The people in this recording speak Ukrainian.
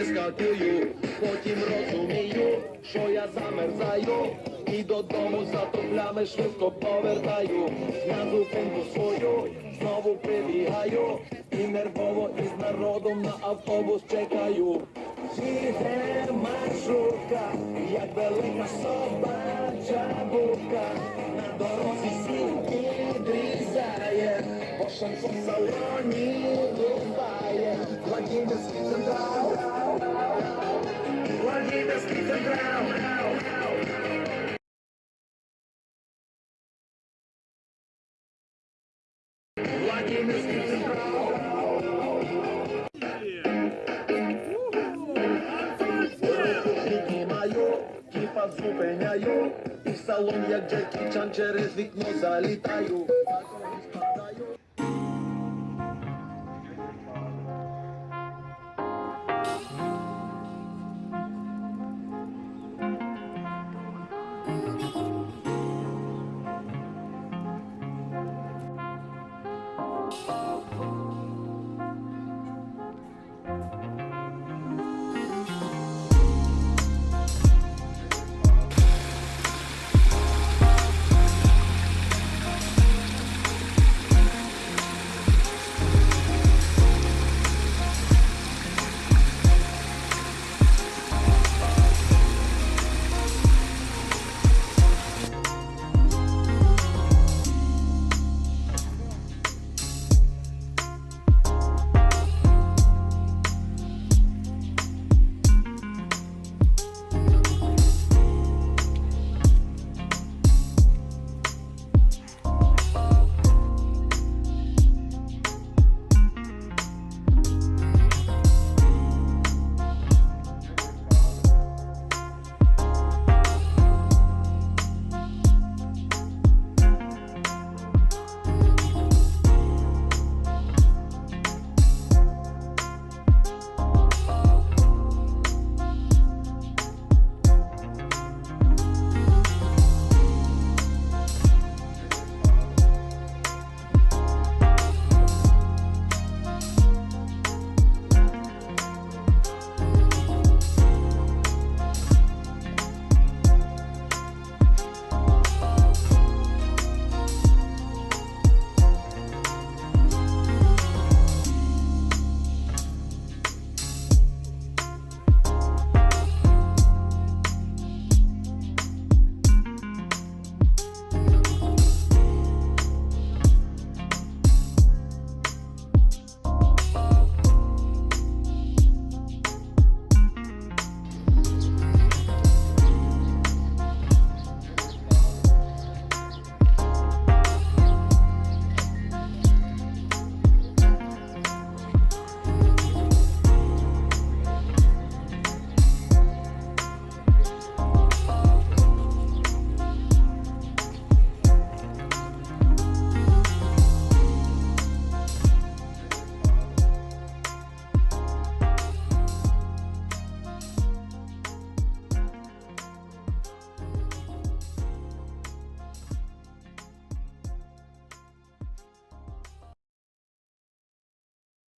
вискакую, потім розумію, що я замерзаю, і додому за топлями швидко повертаю. На зупинку свою знову прибігаю, і нервово із народом на автобус чекаю. Їде маршрутка, як велика собача будка, на дорозі сіль підрізає, по шансон в салоні буває, Владимирський централ, Владимирський централ. Владимирський централ. Кіпа зупиняю, і в салон, як Джекі Чан через вікно залітаю. Bye.